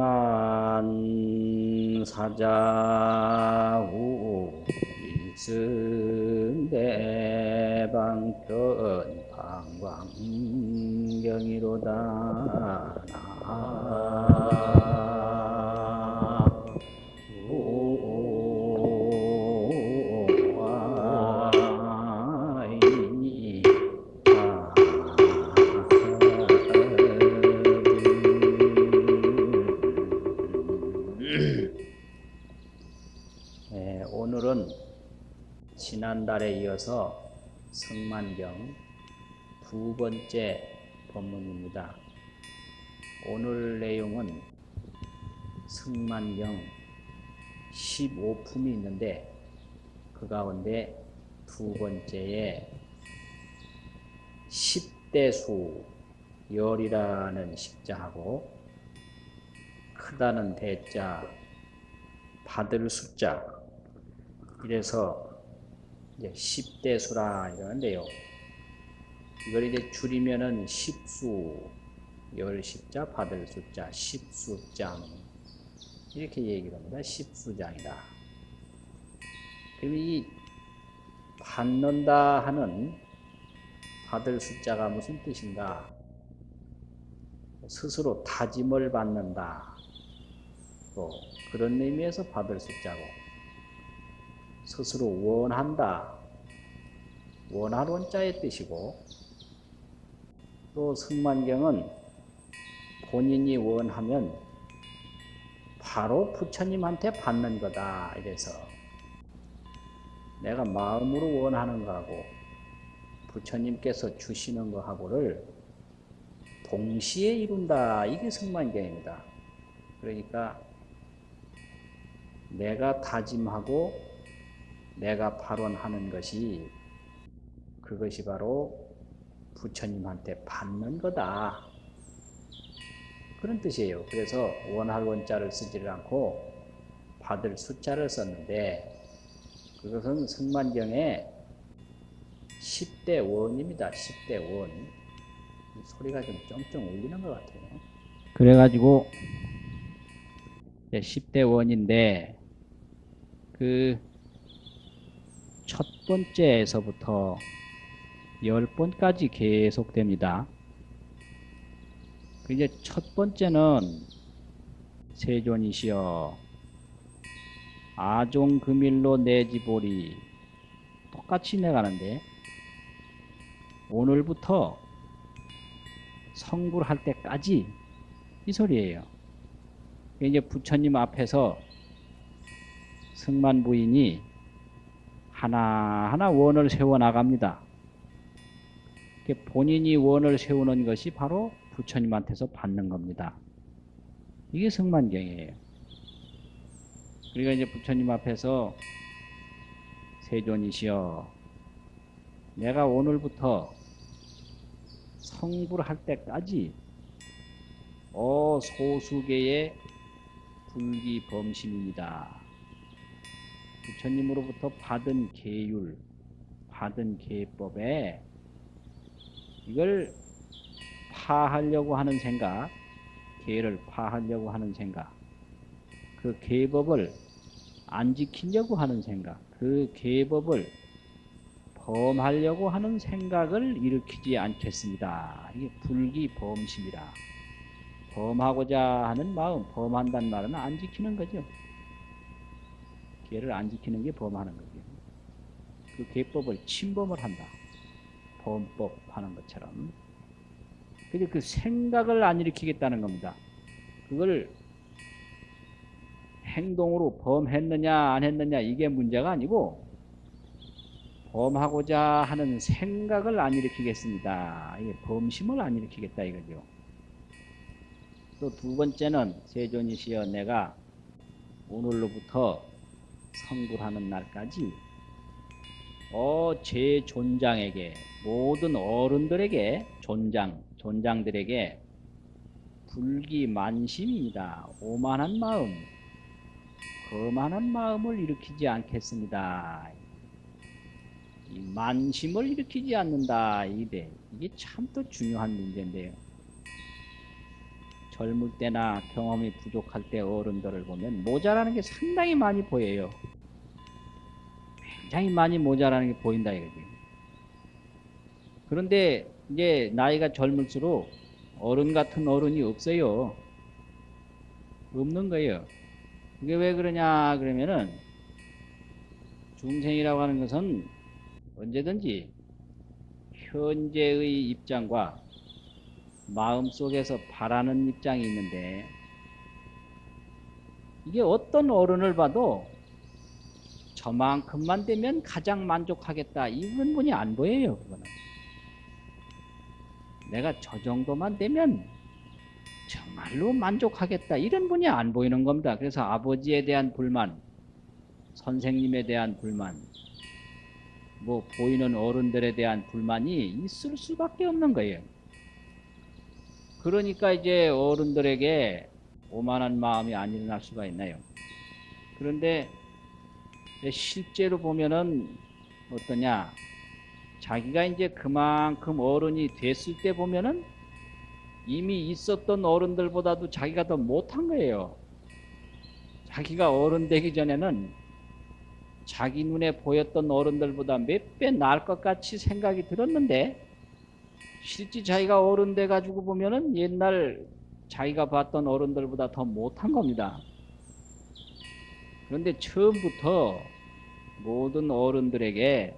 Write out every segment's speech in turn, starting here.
승만 사자후 일승대방편 방광경이로다. 네, 지난달에 이어서 성만경 두 번째 법문입니다. 오늘 내용은 성만경 15품이 있는데 그 가운데 두 번째에 10대수 열이라는 십자하고 크다는 대자 받을 숫자 이래서 이제 10대 수라 이러는데요. 이걸 이제 줄이면은 10수, 열 십자, 받을 숫자, 10수장 이렇게 얘기를 합니다. 10수장이다. 그럼 이 받는다 하는 받을 숫자가 무슨 뜻인가? 스스로 다짐을 받는다. 또 그런 의미에서 받을 숫자고 스스로 원한다. 원할 원자의 뜻이고 또 승만경은 본인이 원하면 바로 부처님한테 받는 거다. 이래서 내가 마음으로 원하는 거하고 부처님께서 주시는 거하고를 동시에 이룬다. 이게 승만경입니다. 그러니까 내가 다짐하고 내가 발언하는 것이 그것이 바로 부처님한테 받는 거다. 그런 뜻이에요. 그래서 원할 원자를 쓰지를 않고 받을 숫자를 썼는데 그것은 승만경의 10대 원입니다. 10대 원. 소리가 좀 쫑쫑 울리는 것 같아요. 그래가지고 10대 원인데 그첫 번째에서부터 열 번까지 계속됩니다. 그 이제 첫 번째는 세존이시여 아종금일로 내지보리 똑같이 내가는데 오늘부터 성불할 때까지 이 소리예요. 이제 부처님 앞에서 승만 부인이 하나하나 원을 세워 나갑니다. 본인이 원을 세우는 것이 바로 부처님한테서 받는 겁니다. 이게 승만경이에요. 그러니까 이제 부처님 앞에서 세존이시여 내가 오늘부터 성불할 때까지 어 소수계의 불기범심입니다. 부처님으로부터 받은 계율, 받은 계법에 이걸 파하려고 하는 생각, 계를 파하려고 하는 생각, 그 계법을 안 지키려고 하는 생각, 그 계법을 범하려고 하는 생각을 일으키지 않겠습니다. 이게 불기범심이라. 범하고자 하는 마음, 범한다는 말은 안 지키는 거죠. 계를 안 지키는 게 범하는 거죠. 그 계법을 침범을 한다. 범법 하는 것처럼. 근데 그 생각을 안 일으키겠다는 겁니다. 그걸 행동으로 범했느냐 안 했느냐 이게 문제가 아니고 범하고자 하는 생각을 안 일으키겠습니다. 이게 범심을 안 일으키겠다 이거죠. 또 두 번째는 세존이시여 내가 오늘로부터 성불하는 날까지 어, 제 존장에게 모든 어른들에게 존장, 존장들에게 불기만심입니다. 오만한 마음, 거만한 마음을 일으키지 않겠습니다. 이 만심을 일으키지 않는다. 이게 참 또 중요한 문제인데요. 젊을 때나 경험이 부족할 때 어른들을 보면 모자라는 게 상당히 많이 보여요. 굉장히 많이 모자라는 게 보인다 이거지. 그런데 이제 나이가 젊을수록 어른 같은 어른이 없어요. 없는 거예요. 이게 왜 그러냐 그러면은 중생이라고 하는 것은 언제든지 현재의 입장과 마음속에서 바라는 입장이 있는데 이게 어떤 어른을 봐도 저만큼만 되면 가장 만족하겠다. 이런 분이 안 보여요 그거는. 내가 저 정도만 되면 정말로 만족하겠다. 이런 분이 안 보이는 겁니다. 그래서 아버지에 대한 불만 선생님에 대한 불만 뭐 보이는 어른들에 대한 불만이 있을 수밖에 없는 거예요 그러니까 이제 어른들에게 오만한 마음이 안 일어날 수가 있나요? 그런데 실제로 보면은 어떠냐? 자기가 이제 그만큼 어른이 됐을 때 보면은 이미 있었던 어른들보다도 자기가 더 못한 거예요. 자기가 어른 되기 전에는 자기 눈에 보였던 어른들보다 몇 배 나을 것 같이 생각이 들었는데 실제 자기가 어른 돼 가지고 보면은 옛날 자기가 봤던 어른들보다 더 못한 겁니다. 그런데 처음부터 모든 어른들에게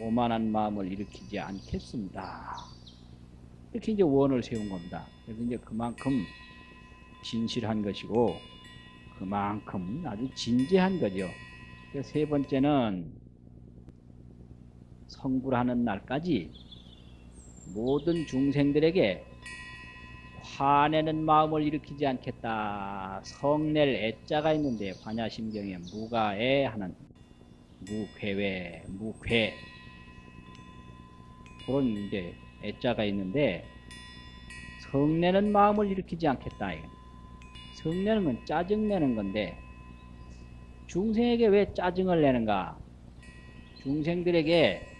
오만한 마음을 일으키지 않겠습니다. 이렇게 이제 원을 세운 겁니다. 그래서 이제 그만큼 진실한 것이고 그만큼 아주 진지한 거죠. 세 번째는 성불하는 날까지 모든 중생들에게 화내는 마음을 일으키지 않겠다. 성낼 애자가 있는데 관야심경에 무가애 하는 무괴외, 무괴 그런 이제 애자가 있는데 성내는 마음을 일으키지 않겠다. 성내는 건 짜증내는 건데 중생에게 왜 짜증을 내는가? 중생들에게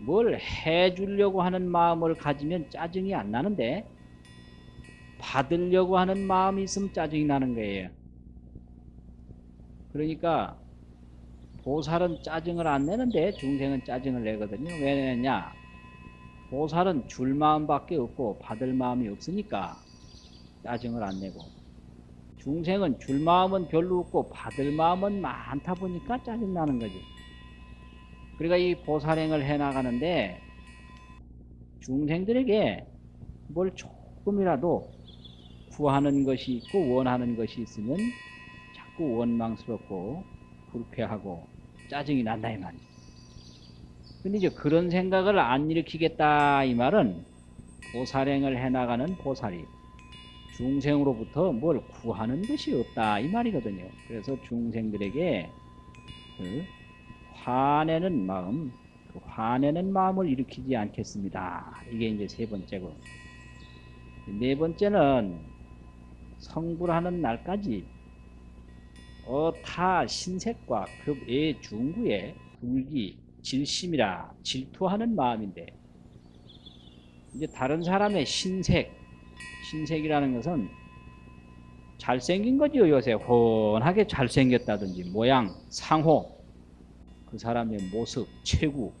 뭘 해주려고 하는 마음을 가지면 짜증이 안 나는데 받으려고 하는 마음이 있으면 짜증이 나는 거예요. 그러니까 보살은 짜증을 안 내는데 중생은 짜증을 내거든요. 왜 내냐? 보살은 줄 마음밖에 없고 받을 마음이 없으니까 짜증을 안 내고 중생은 줄 마음은 별로 없고 받을 마음은 많다 보니까 짜증 나는 거지. 그러니까 이 보살행을 해나가는데 중생들에게 뭘 조금이라도 구하는 것이 있고 원하는 것이 있으면 자꾸 원망스럽고 불쾌하고 짜증이 난다 이 말이죠. 근데 이제 그런 생각을 안 일으키겠다 이 말은 보살행을 해나가는 보살이 중생으로부터 뭘 구하는 것이 없다 이 말이거든요. 그래서 중생들에게 그 화내는 마음, 그 화내는 마음을 일으키지 않겠습니다. 이게 이제 세 번째고. 네 번째는 성불하는 날까지 어타 신색과 급의 중구에 불기, 질심이라 질투하는 마음인데 이제 다른 사람의 신색, 신색이라는 것은 잘생긴 거지요 요새 훤하게 잘생겼다든지 모양, 상호 그 사람의 모습, 체구,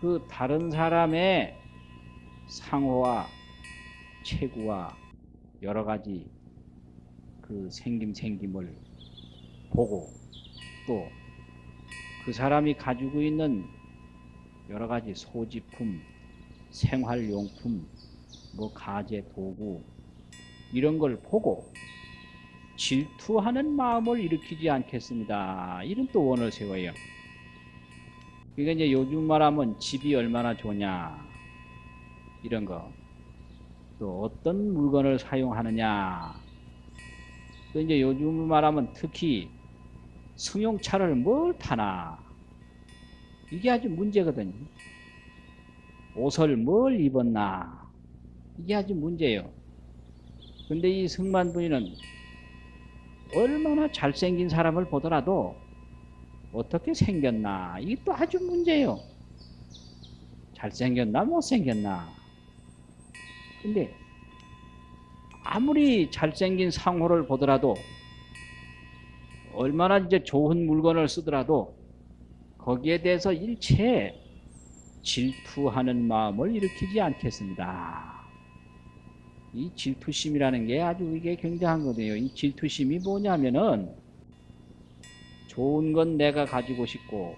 그 다른 사람의 상호와 체구와 여러 가지 그 생김 생김을 보고 또 그 사람이 가지고 있는 여러 가지 소지품, 생활용품, 뭐 가재 도구 이런 걸 보고 질투하는 마음을 일으키지 않겠습니다. 이런 또 원을 세워요. 그러니까 이제 요즘 말하면 집이 얼마나 좋냐 이런 거. 또 어떤 물건을 사용하느냐. 또 이제 요즘 말하면 특히 승용차를 뭘 타나. 이게 아주 문제거든요. 옷을 뭘 입었나. 이게 아주 문제예요. 근데 이 승만분이는 얼마나 잘생긴 사람을 보더라도 어떻게 생겼나 이게 또 아주 문제예요. 잘생겼나 못생겼나 근데 아무리 잘생긴 상호를 보더라도 얼마나 이제 좋은 물건을 쓰더라도 거기에 대해서 일체 질투하는 마음을 일으키지 않겠습니다. 이 질투심이라는 게 아주 이게 굉장한 거예요. 이 질투심이 뭐냐면은 좋은 건 내가 가지고 싶고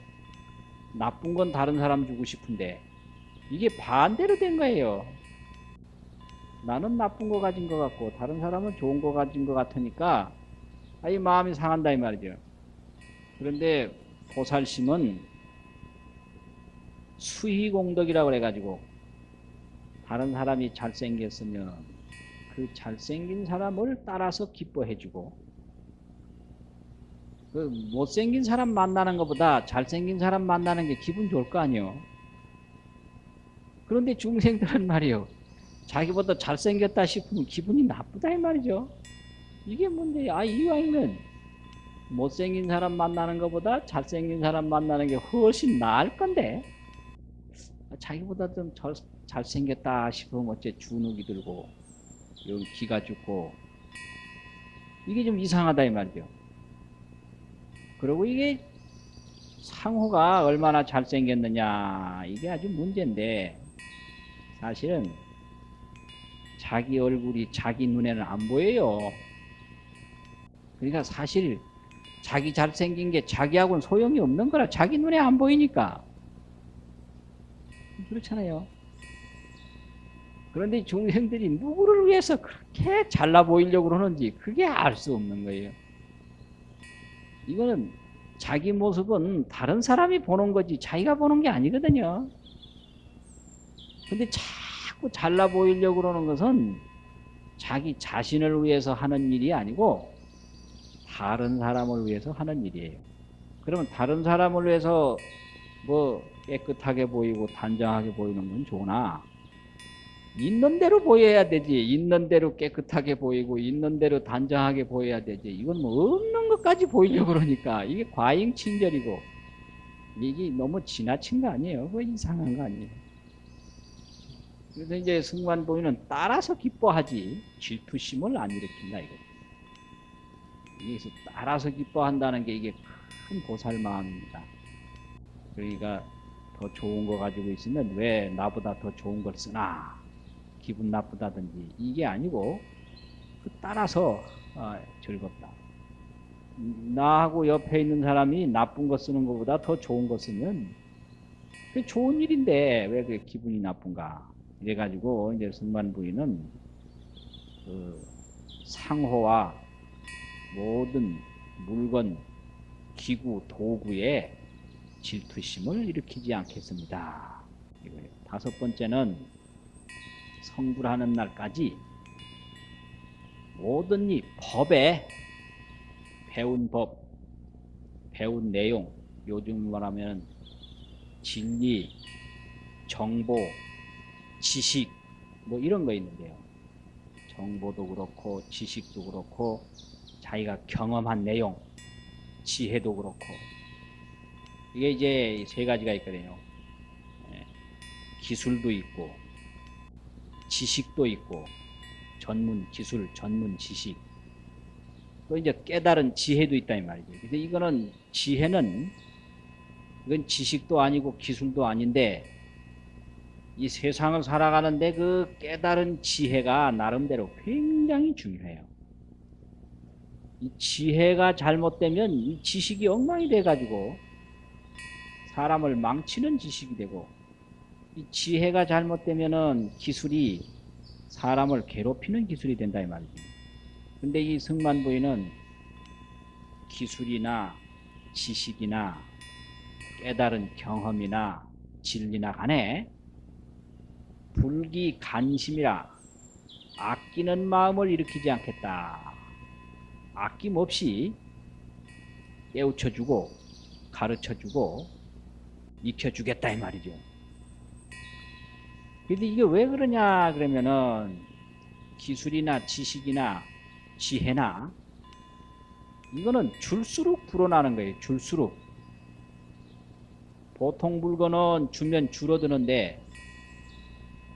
나쁜 건 다른 사람 주고 싶은데 이게 반대로 된 거예요. 나는 나쁜 거 가진 것 같고 다른 사람은 좋은 거 가진 것 같으니까 아, 이 마음이 상한다 이 말이죠. 그런데 보살심은 수희공덕이라고 그래가지고 다른 사람이 잘생겼으면 그 잘생긴 사람을 따라서 기뻐해주고 그 못생긴 사람 만나는 것보다 잘생긴 사람 만나는 게 기분 좋을 거 아니요. 그런데 중생들은 말이요. 자기보다 잘생겼다 싶으면 기분이 나쁘다 이 말이죠. 이게 문제야. 아, 이왕이면 못생긴 사람 만나는 것보다 잘생긴 사람 만나는 게 훨씬 나을 건데 아, 자기보다 좀 잘, 잘생겼다 싶으면 어째 주눅이 들고 여기 기가 죽고 이게 좀 이상하다 이 말이죠. 그리고 이게 상호가 얼마나 잘생겼느냐 이게 아주 문제인데 사실은 자기 얼굴이 자기 눈에는 안 보여요. 그러니까 사실 자기 잘생긴 게 자기하고는 소용이 없는 거라 자기 눈에 안 보이니까 그렇잖아요. 그런데 중생들이 누구를 위해서 그렇게 잘나 보이려고 그러는지 그게 알 수 없는 거예요. 이거는 자기 모습은 다른 사람이 보는 거지 자기가 보는 게 아니거든요. 근데 자꾸 잘나 보이려고 그러는 것은 자기 자신을 위해서 하는 일이 아니고 다른 사람을 위해서 하는 일이에요. 그러면 다른 사람을 위해서 뭐 깨끗하게 보이고 단정하게 보이는 건 좋으나 있는 대로 보여야 되지. 있는 대로 깨끗하게 보이고 있는 대로 단정하게 보여야 되지. 이건 뭐 없는 것까지 보이려고 그러니까 이게 과잉 친절이고 이게 너무 지나친 거 아니에요. 그거 이상한 거 아니에요. 그래서 이제 승관 보이는 따라서 기뻐하지 질투심을 안 일으킨다 이거. 여기서 따라서 기뻐한다는 게 이게 큰 보살 마음입니다. 그러니까 더 좋은 거 가지고 있으면 왜 나보다 더 좋은 걸 쓰나 기분 나쁘다든지 이게 아니고 그 따라서 아, 즐겁다. 나하고 옆에 있는 사람이 나쁜 거 쓰는 것보다 더 좋은 거 쓰면 그 좋은 일인데 왜 그게 기분이 나쁜가? 이래가지고 이제 승만 부인은 그 상호와 모든 물건, 기구, 도구에 질투심을 일으키지 않겠습니다. 다섯 번째는 성불하는 날까지 모든 이 법에 배운 법, 배운 내용, 요즘 말하면 진리, 정보, 지식 뭐 이런 거 있는데요. 정보도 그렇고 지식도 그렇고 자기가 경험한 내용, 지혜도 그렇고 이게 이제 세 가지가 있거든요. 예, 기술도 있고 지식도 있고 전문 기술, 전문 지식 또 이제 깨달은 지혜도 있다 이 말이죠. 그래서 이거는 지혜는 이건 지식도 아니고 기술도 아닌데 이 세상을 살아가는데 그 깨달은 지혜가 나름대로 굉장히 중요해요. 이 지혜가 잘못되면 이 지식이 엉망이 돼가지고 사람을 망치는 지식이 되고 이 지혜가 잘못되면은 기술이 사람을 괴롭히는 기술이 된다 이 말이죠. 근데 이 승만부인은 기술이나 지식이나 깨달은 경험이나 진리나 간에 불기 간심이라 아끼는 마음을 일으키지 않겠다. 아낌없이 깨우쳐주고 가르쳐주고 익혀주겠다 이 말이죠. 근데 이게 왜 그러냐 그러면은 기술이나 지식이나 지혜나 이거는 줄수록 불어나는 거예요. 줄수록 보통 물건은 주면 줄어드는데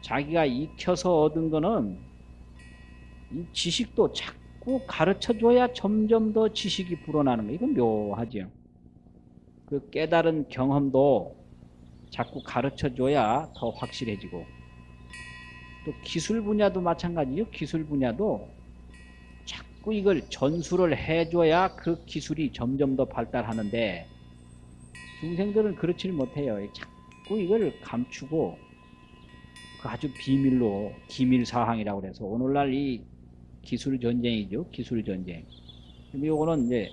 자기가 익혀서 얻은 거는 이 지식도 자꾸 가르쳐줘야 점점 더 지식이 불어나는 거 이건 묘하죠. 그 깨달은 경험도 자꾸 가르쳐줘야 더 확실해지고 또 기술 분야도 마찬가지죠. 기술 분야도 자꾸 이걸 전수를 해줘야 그 기술이 점점 더 발달하는데 중생들은 그렇지를 못해요. 자꾸 이걸 감추고 그 아주 비밀로 기밀 사항이라고 그래서 오늘날 이 기술 전쟁이죠. 기술 전쟁. 요거는 이제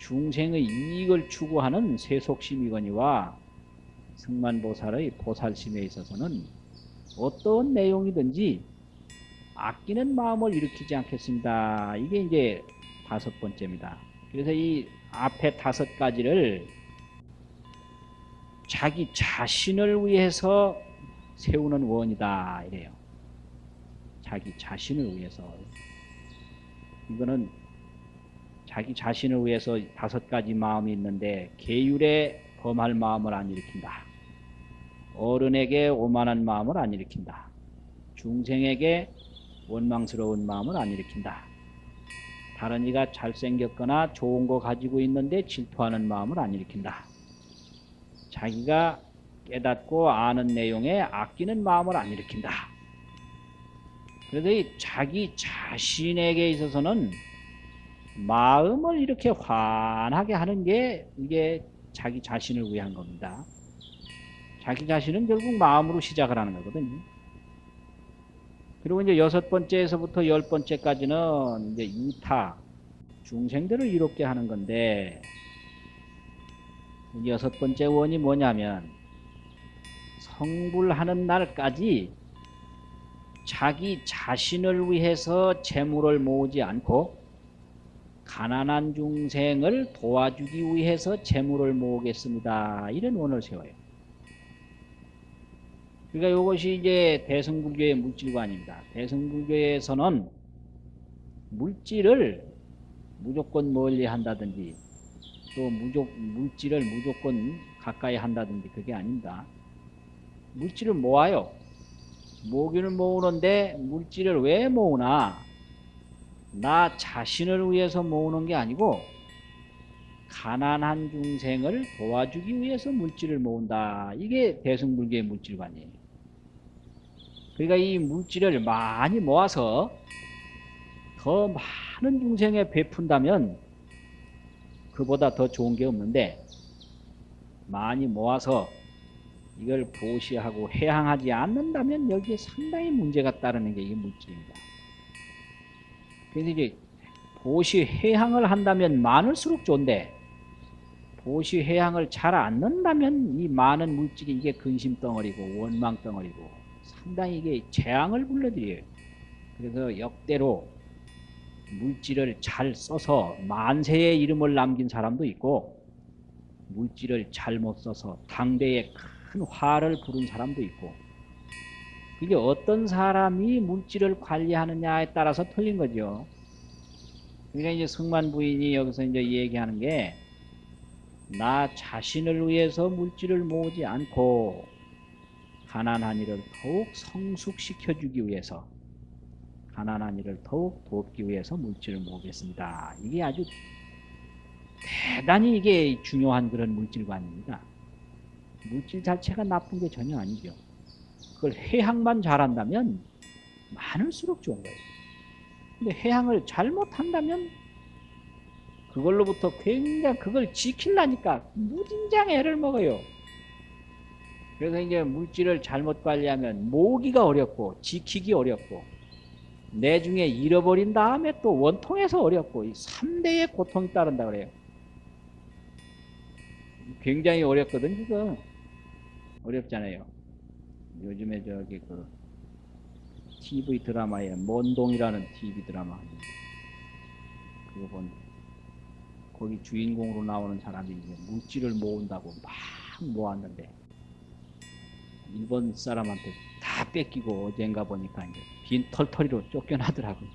중생의 이익을 추구하는 세속심이거니와 승만보살의 보살심에 있어서는 어떤 내용이든지 아끼는 마음을 일으키지 않겠습니다. 이게 이제 다섯 번째입니다. 그래서 이 앞에 다섯 가지를 자기 자신을 위해서 세우는 원이다 이래요. 자기 자신을 위해서 이거는 자기 자신을 위해서 다섯 가지 마음이 있는데 계율에 범할 마음을 안 일으킨다. 어른에게 오만한 마음을 안 일으킨다. 중생에게 원망스러운 마음을 안 일으킨다. 다른 이가 잘생겼거나 좋은 거 가지고 있는데 질투하는 마음을 안 일으킨다. 자기가 깨닫고 아는 내용에 아끼는 마음을 안 일으킨다. 그래서 이 자기 자신에게 있어서는 마음을 이렇게 환하게 하는 게 이게 자기 자신을 위한 겁니다. 자기 자신은 결국 마음으로 시작을 하는 거거든요. 그리고 이제 여섯 번째에서부터 열 번째까지는 이제 이타, 중생들을 이롭게 하는 건데, 여섯 번째 원이 뭐냐면, 성불하는 날까지 자기 자신을 위해서 재물을 모으지 않고, 가난한 중생을 도와주기 위해서 재물을 모으겠습니다. 이런 원을 세워요. 그러니까 이것이 이제 대승불교의 물질관입니다. 대승불교에서는 물질을 무조건 멀리 한다든지 또 무조, 물질을 무조건 가까이 한다든지 그게 아닙니다. 물질을 모아요. 모기는 모으는데 물질을 왜 모으나? 나 자신을 위해서 모으는 게 아니고 가난한 중생을 도와주기 위해서 물질을 모은다. 이게 대승불교의 물질관이에요. 그러니까 이 물질을 많이 모아서 더 많은 중생에 베푼다면 그보다 더 좋은 게 없는데 많이 모아서 이걸 보시하고 해양하지 않는다면 여기에 상당히 문제가 따르는 게 이 물질입니다. 그래서 이제 보시 해양을 한다면 많을수록 좋은데 보시 해양을 잘 않는다면 이 많은 물질이 이게 근심 덩어리고 원망 덩어리고 상당히 이게 재앙을 불러들여요. 그래서 역대로 물질을 잘 써서 만세의 이름을 남긴 사람도 있고 물질을 잘못 써서 당대에 큰 화를 부른 사람도 있고 이게 어떤 사람이 물질을 관리하느냐에 따라서 틀린 거죠. 그러니까 이제 승만 부인이 여기서 이제 얘기하는 게 나 자신을 위해서 물질을 모으지 않고 가난한 이를 더욱 성숙시켜 주기 위해서 가난한 이를 더욱 돕기 위해서 물질을 모으겠습니다. 이게 아주 대단히 이게 중요한 그런 물질관입니다. 물질 자체가 나쁜 게 전혀 아니죠. 그걸 해양만 잘한다면 많을수록 좋은 거예요. 근데 해양을 잘못한다면 그걸로부터 굉장히 그걸 지키려니까 무진장 애를 먹어요. 그래서 이제 물질을 잘못 관리하면 모으기가 어렵고 지키기 어렵고 내중에 잃어버린 다음에 또 원통해서 어렵고 이 3대의 고통이 따른다 그래요. 굉장히 어렵거든 지금 어렵잖아요. 요즘에 저기 그 TV 드라마에 mon동이라는 TV 드라마 그거 본 거기 주인공으로 나오는 사람이 이제 물질을 모은다고 막 모았는데 일본 사람한테 다 뺏기고 어젠가 보니까 이제 빈 털털이로 쫓겨나더라고요.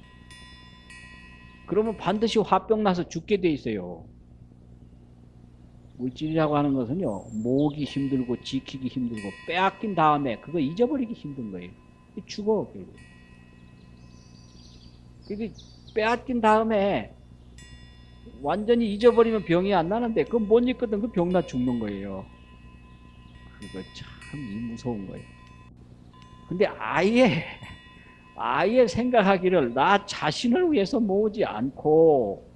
그러면 반드시 화병 나서 죽게 돼 있어요. 물질이라고 하는 것은요, 모으기 힘들고 지키기 힘들고 빼앗긴 다음에 그거 잊어버리기 힘든 거예요. 죽어, 결국. 그게 빼앗긴 다음에 완전히 잊어버리면 병이 안 나는데 그건 못 잊거든 그 병 나 죽는 거예요. 그거 참 이 무서운 거예요. 근데 아예 아예 생각하기를 나 자신을 위해서 모으지 않고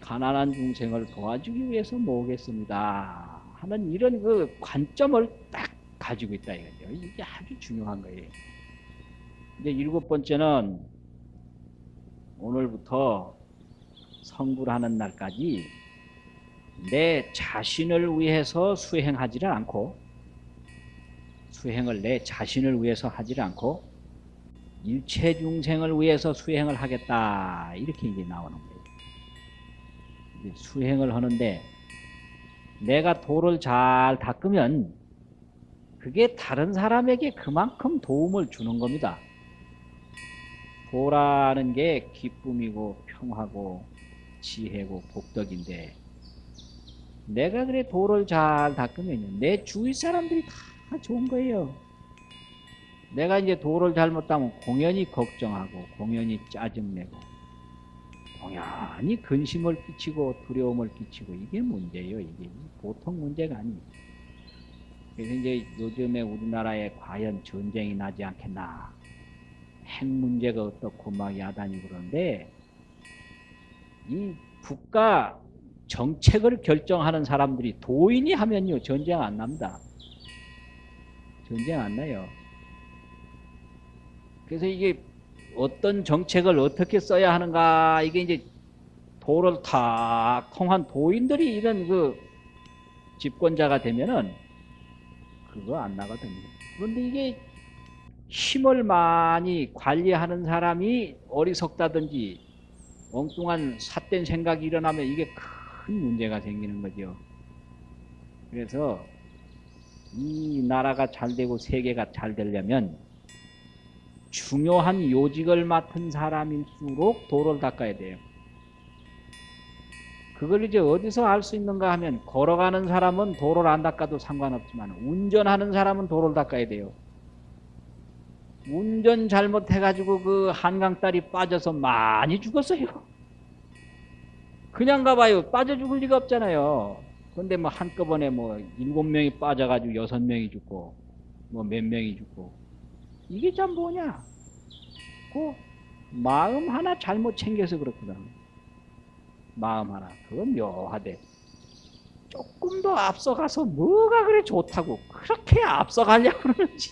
가난한 중생을 도와주기 위해서 모으겠습니다 하는 이런 그 관점을 딱 가지고 있다 이거죠. 이게 아주 중요한 거예요. 이제 일곱 번째는 오늘부터 성불하는 날까지 내 자신을 위해서 수행하지를 않고 수행을 내 자신을 위해서 하지를 않고 일체 중생을 위해서 수행을 하겠다 이렇게 이제 나오는 거예요. 수행을 하는데 내가 도를 잘 닦으면 그게 다른 사람에게 그만큼 도움을 주는 겁니다. 도라는 게 기쁨이고 평화고 지혜고 복덕인데 내가 그래 도를 잘 닦으면 내 주위 사람들이 다 좋은 거예요. 내가 이제 도를 잘못하면 공연히 걱정하고 공연히 짜증내고 공연히 근심을 끼치고 두려움을 끼치고 이게 문제예요. 이게 보통 문제가 아니에요. 그래서 이제 요즘에 우리나라에 과연 전쟁이 나지 않겠나 핵 문제가 어떻고 막 야단이 그러는데 이 국가 정책을 결정하는 사람들이 도인이 하면요 전쟁 안 납니다. 전쟁 안 나요. 그래서 이게 어떤 정책을 어떻게 써야 하는가 이게 이제 도를 탁 통한 도인들이 이런 그 집권자가 되면은 그거 안 나거든요. 그런데 이게 힘을 많이 관리하는 사람이 어리석다든지 엉뚱한 삿된 생각이 일어나면 이게 큰 문제가 생기는 거죠. 그래서 이 나라가 잘 되고 세계가 잘 되려면 중요한 요직을 맡은 사람일수록 도를 닦아야 돼요. 그걸 이제 어디서 알 수 있는가 하면 걸어가는 사람은 도를 안 닦아도 상관없지만 운전하는 사람은 도를 닦아야 돼요. 운전 잘못해가지고 그 한강다리 빠져서 많이 죽었어요. 그냥 가봐요. 빠져 죽을 리가 없잖아요. 근데 뭐 한꺼번에 뭐 일곱 명이 빠져가지고 여섯 명이 죽고 뭐 몇 명이 죽고 이게 참 뭐냐? 그 마음 하나 잘못 챙겨서 그렇거든. 마음 하나. 그건 묘하대. 조금 더 앞서가서 뭐가 그래 좋다고 그렇게 앞서가려고 그러는지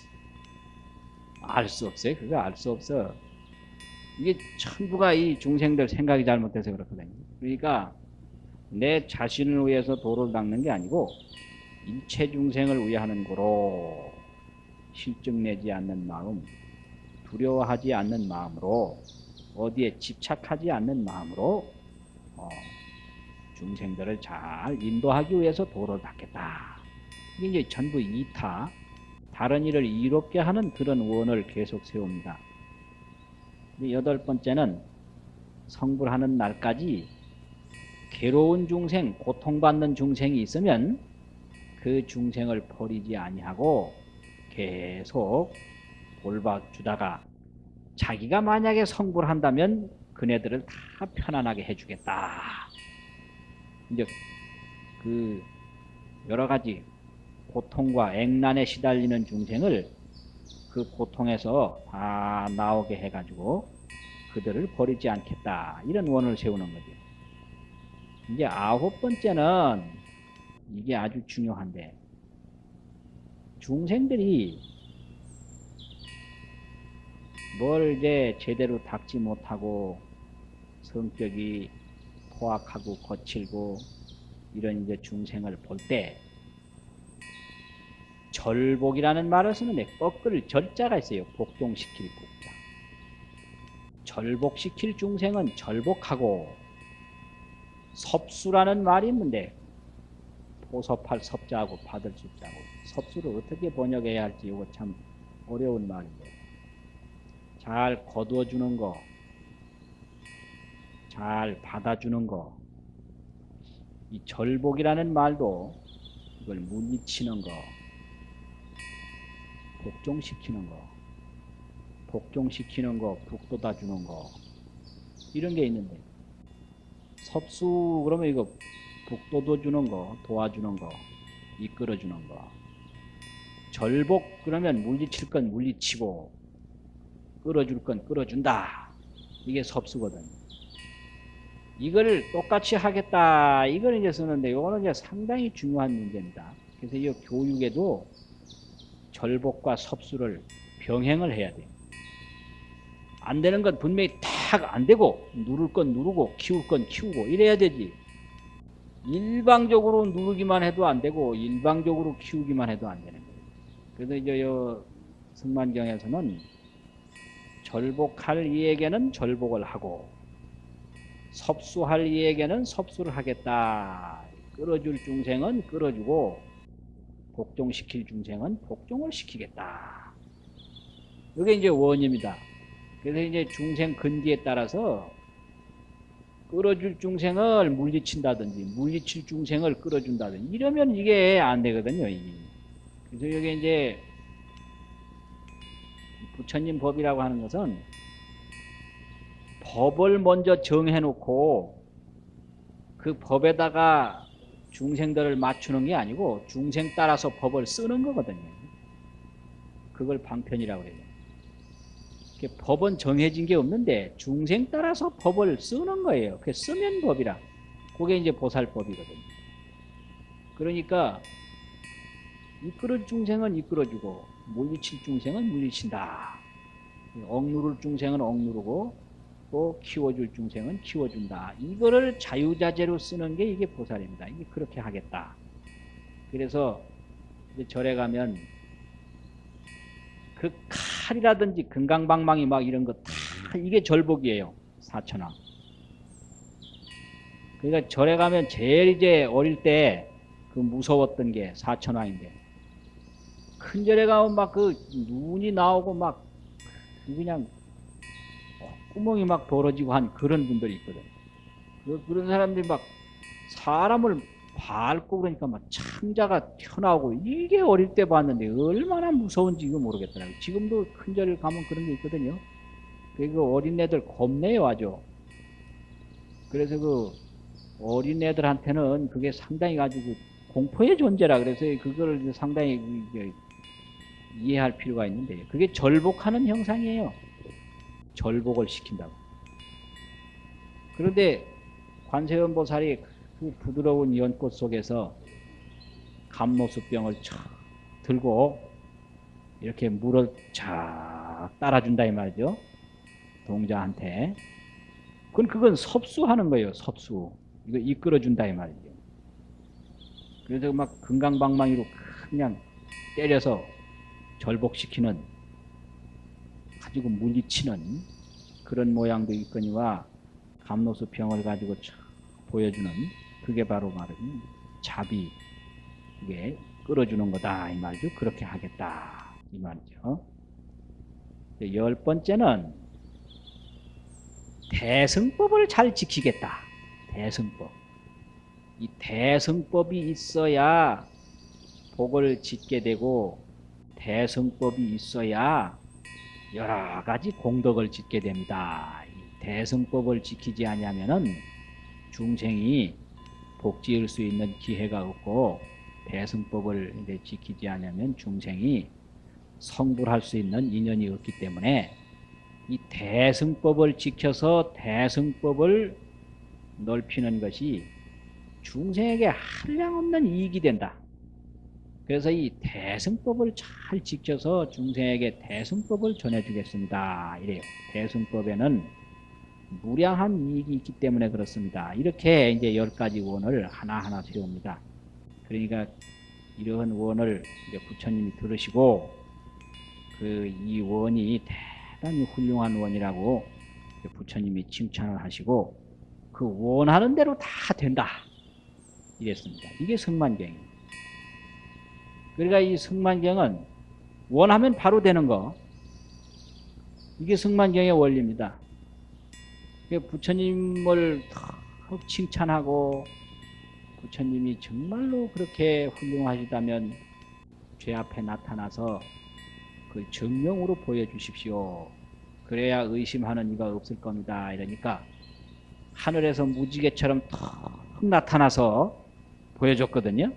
알 수 없어요. 그거 알 수 없어. 이게 전부가 이 중생들 생각이 잘못돼서 그렇거든요. 그러니까 내 자신을 위해서 도를 닦는 게 아니고 일체 중생을 위하는 거로 실증내지 않는 마음, 두려워하지 않는 마음으로 어디에 집착하지 않는 마음으로 어, 중생들을 잘 인도하기 위해서 도를 닦겠다. 이게 이제 전부 이타, 다른 일을 이롭게 하는 그런 원을 계속 세웁니다. 여덟 번째는 성불하는 날까지 괴로운 중생, 고통받는 중생이 있으면 그 중생을 버리지 아니하고 계속 돌봐주다가 자기가 만약에 성불한다면 그네들을 다 편안하게 해주겠다. 이제 그 여러 가지 고통과 액난에 시달리는 중생을 그 고통에서 다 나오게 해가지고 그들을 버리지 않겠다. 이런 원을 세우는 거죠. 이제 아홉 번째는 이게 아주 중요한데 중생들이 뭘 이제 제대로 닦지 못하고 성격이 포악하고 거칠고 이런 이제 중생을 볼 때 절복이라는 말을 쓰는데 꺾을 절자가 있어요. 복종시킬 복자. 절복시킬 중생은 절복하고 섭수라는 말이 있는데 포섭할 섭자하고 받을 숫자고 섭수를 어떻게 번역해야 할지 이거 참 어려운 말인데 잘 거두어 주는 거, 잘 받아주는 거, 이 절복이라는 말도 이걸 물리치는 거, 복종시키는 거, 복종시키는 거, 북돋아 주는 거, 이런 게 있는데 섭수 그러면 이거 북돋워 주는 거 도와주는 거 이끌어 주는 거. 절복 그러면 물리칠 건 물리치고 끌어줄 건 끌어준다. 이게 섭수거든. 이걸 똑같이 하겠다. 이걸 이제 쓰는데 이거는 이제 상당히 중요한 문제입니다. 그래서 이 교육에도 절복과 섭수를 병행을 해야 돼요 안 되는 건 분명히 딱안 되고 누를 건 누르고 키울 건 키우고 이래야 되지 일방적으로 누르기만 해도 안 되고 일방적으로 키우기만 해도 안 되는 거예요. 그래서 이제 요 승만경에서는 절복할 이에게는 절복을 하고 섭수할 이에게는 섭수를 하겠다. 끌어줄 중생은 끌어주고 복종시킬 중생은 복종을 시키겠다. 이게 이제 원입니다. 그래서 이제 중생 근기에 따라서 끌어줄 중생을 물리친다든지 물리칠 중생을 끌어준다든지 이러면 이게 안 되거든요. 이게. 그래서 여기 이제 부처님 법이라고 하는 것은 법을 먼저 정해놓고 그 법에다가 중생들을 맞추는 게 아니고 중생 따라서 법을 쓰는 거거든요. 그걸 방편이라고 그래요. 법은 정해진 게 없는데 중생 따라서 법을 쓰는 거예요. 그 쓰면 법이라. 그게 이제 보살법이거든요. 그러니까 이끌어 중생은 이끌어주고 물리칠 중생은 물리친다. 억누를 중생은 억누르고 또 키워줄 중생은 키워준다. 이거를 자유자재로 쓰는 게 이게 보살입니다. 이게 그렇게 하겠다. 그래서 절에 가면 그 칼이라든지 금강방망이 막 이런 거 다 이게 절복이에요. 사천왕. 그러니까 절에 가면 제일 이제 어릴 때 그 무서웠던 게 사천왕인데 큰 절에 가면 막 그 눈이 나오고 막 그냥 구멍이 막 벌어지고 한 그런 분들이 있거든. 그, 그런 사람들이 막 사람을 밟고 그러니까 막 창자가 튀어나오고 이게 어릴 때 봤는데 얼마나 무서운지 이거 모르겠더라고요. 지금도 큰 절을 가면 그런 게 있거든요. 그 어린애들 겁내요 아주. 그래서 그 어린애들한테는 그게 상당히 가지고 공포의 존재라 그래서 그거를 상당히 이해할 필요가 있는데 그게 절복하는 형상이에요. 절복을 시킨다고. 그런데 관세음보살이 그 부드러운 연꽃 속에서 감로수병을 촥 들고 이렇게 물을 쫙 따라준다 이 말이죠. 동자한테. 그건 그건 섭수하는 거예요. 섭수. 이거 이끌어준다 이 말이죠. 그래서 막 금강방망이로 그냥 때려서 절복시키는 가지고 물리치는 그런 모양도 있거니와 감로수병을 가지고 촥 보여주는 그게 바로 말은 자비 이게 끌어주는 거다 이 말이죠. 그렇게 하겠다 이 말이죠. 열 번째는 대승법을 잘 지키겠다. 대승법. 이 대승법이 있어야 복을 짓게 되고 대승법이 있어야 여러 가지 공덕을 짓게 됩니다. 이 대승법을 지키지 않으면은 중생이 복지을 수 있는 기회가 없고 대승법을 이제 지키지 않으면 중생이 성불할 수 있는 인연이 없기 때문에 이 대승법을 지켜서 대승법을 넓히는 것이 중생에게 한량없는 이익이 된다. 그래서 이 대승법을 잘 지켜서 중생에게 대승법을 전해주겠습니다. 이래요. 대승법에는 무량한 이익이 있기 때문에 그렇습니다. 이렇게 이제 열 가지 원을 하나하나 세웁니다. 그러니까 이러한 원을 이제 부처님이 들으시고 그 이 원이 대단히 훌륭한 원이라고 부처님이 칭찬을 하시고 그 원하는 대로 다 된다. 이랬습니다. 이게 성만경입니다. 그러니까 이 성만경은 원하면 바로 되는 거. 이게 성만경의 원리입니다. 부처님을 턱 칭찬하고 부처님이 정말로 그렇게 훌륭하시다면 죄 앞에 나타나서 그 정명으로 보여주십시오. 그래야 의심하는 이가 없을 겁니다. 이러니까 하늘에서 무지개처럼 턱 나타나서 보여줬거든요.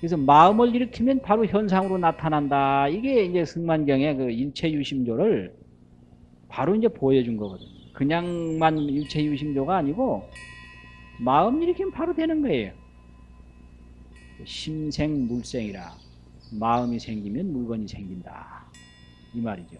그래서 마음을 일으키면 바로 현상으로 나타난다. 이게 이제 승만경의 그 일체유심조를 바로 이제 보여준 거거든요. 그냥만 일체 유심조가 아니고 마음 일으키면 바로 되는 거예요. 심생 물생이라 마음이 생기면 물건이 생긴다. 이 말이죠.